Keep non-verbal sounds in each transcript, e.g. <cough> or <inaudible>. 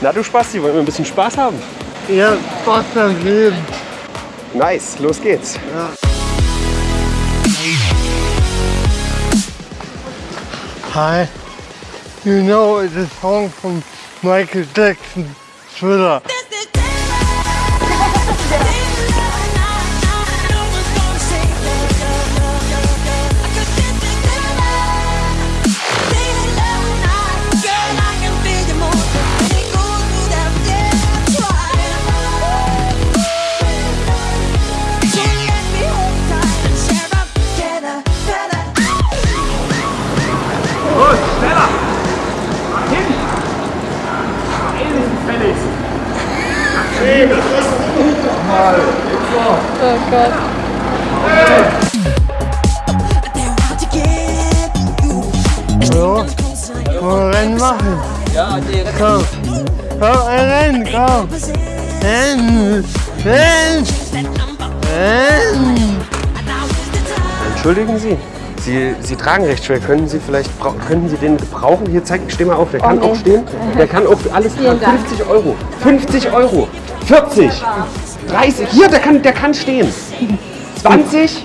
Na du Spasti, wollen wir ein bisschen Spaß haben? Ja, Spaß am Leben. Nice, los geht's. Hi. You know it's a song from Michael Jackson, Thriller. Oh Gott. So, wir Rennen machen? Ja, die Rennen. Komm, komm, Rennen, komm. Rennen, Rennen, Rennen. Entschuldigen Sie. Sie, Sie tragen recht schwer. Können Sie vielleicht, könnten Sie den gebrauchen? Hier, zeig, steh mal auf. Der kann nee. auch stehen. Der kann auch alles tragen. Dank. 50 Euro. 50 Euro. 40. 30. Hier, der kann, der kann stehen. 20.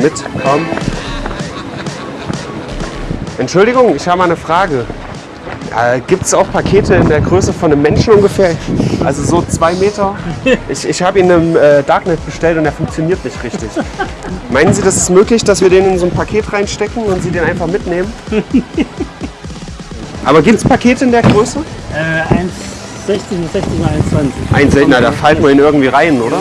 Komm mit, komm. Entschuldigung, ich habe mal eine Frage. Äh, Gibt es auch Pakete in der Größe von einem Menschen ungefähr? Also so zwei Meter? Ich, ich habe ihn im äh, Darknet bestellt und der funktioniert nicht richtig. Meinen Sie, das ist möglich, dass wir den in so ein Paket reinstecken und Sie den einfach mitnehmen? Aber gibt es Pakete in der Größe? Äh, 1,60 bis 60 mal 1,20. Ein seltener, da fallen wir ihn irgendwie rein, oder?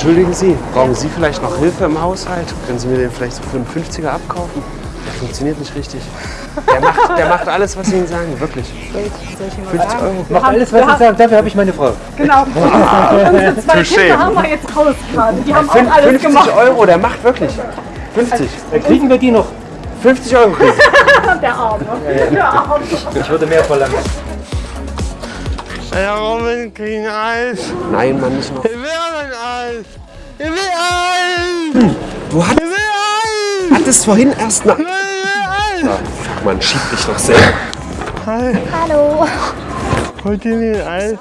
Entschuldigen Sie, brauchen Sie vielleicht noch Hilfe im Haushalt? Können Sie mir den vielleicht so für einen 50er abkaufen? Der funktioniert nicht richtig. Der <laughs> macht, der macht alles, was Sie ihm sagen, wirklich. 50 Euro. Macht alles, was ich sage. Dafür habe ich meine Frau. Genau. <laughs> Unsere zwei Touché. Kinder haben wir jetzt raus gerade. Die haben auch alles 50 gemacht. Euro, der macht wirklich. 50. Dann kriegen wir die noch. 50 Euro. kriegen Sie. <laughs> Der Arme. Der Arme. Ich würde mehr verlangen. Ja, Robin, kriegen Eis. Nein, Mann, nicht noch. Ich will ein Eis. Ich will Eis. Du hattest, Ich will Eis. hattest vorhin erst nach... Ich will Eis. Fuck, man, schieb dich doch selber. Hi. Hallo. Wollt ihr nicht Eis?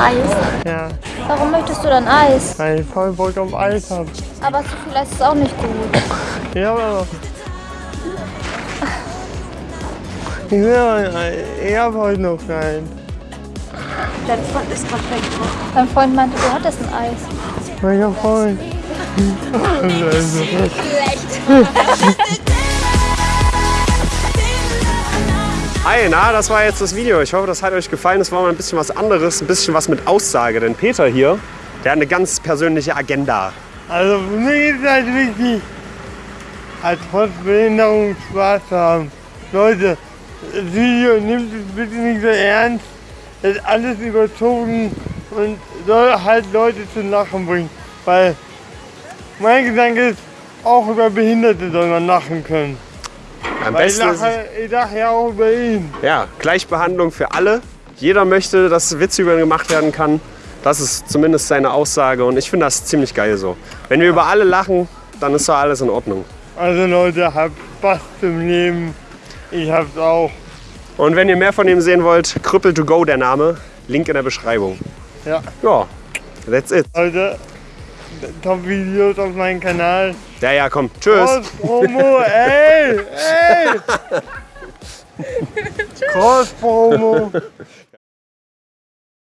Eis. Ja, Warum möchtest du dann Eis? weil ich voll Bock auf Eis habe. Aber zu viel Eis ist auch nicht gut. Ja, aber. Ich will Eis. Ich hab heute noch keinen. Dein Freund ist gerade weg. Dein Freund meinte, du hattest ein Eis. Welcher Freund? Also, Hi, na, das war jetzt das Video. Ich hoffe, das hat euch gefallen. Das war mal ein bisschen was anderes, ein bisschen was mit Aussage. Denn Peter hier, der hat eine ganz persönliche Agenda. Also für mich ist halt wichtig, halt trotz Behinderung Spaß zu haben. Leute, das Video nimmt es bitte nicht so ernst. Das ist alles überzogen und soll halt Leute zum Lachen bringen. Weil mein Gedanke ist, auch über Behinderte soll man lachen können. Am Weil ich besten ist, lache, ich lache ja auch über ihn. ja, Gleichbehandlung für alle. Jeder möchte, dass Witze über ihn gemacht werden kann. Das ist zumindest seine Aussage und ich finde das ziemlich geil so. Wenn wir über alle lachen, dann ist doch alles in Ordnung. Also Leute, habt Spaß zum Leben. Ich hab's auch. Und wenn ihr mehr von ihm sehen wollt, Krüppel to go der Name. Link in der Beschreibung. Ja. Ja, that's it. Leute, Top-Videos auf meinem Kanal. Ja, ja, komm. Tschüss. Cross-Promo, ey, ey! <laughs> Cross-Promo.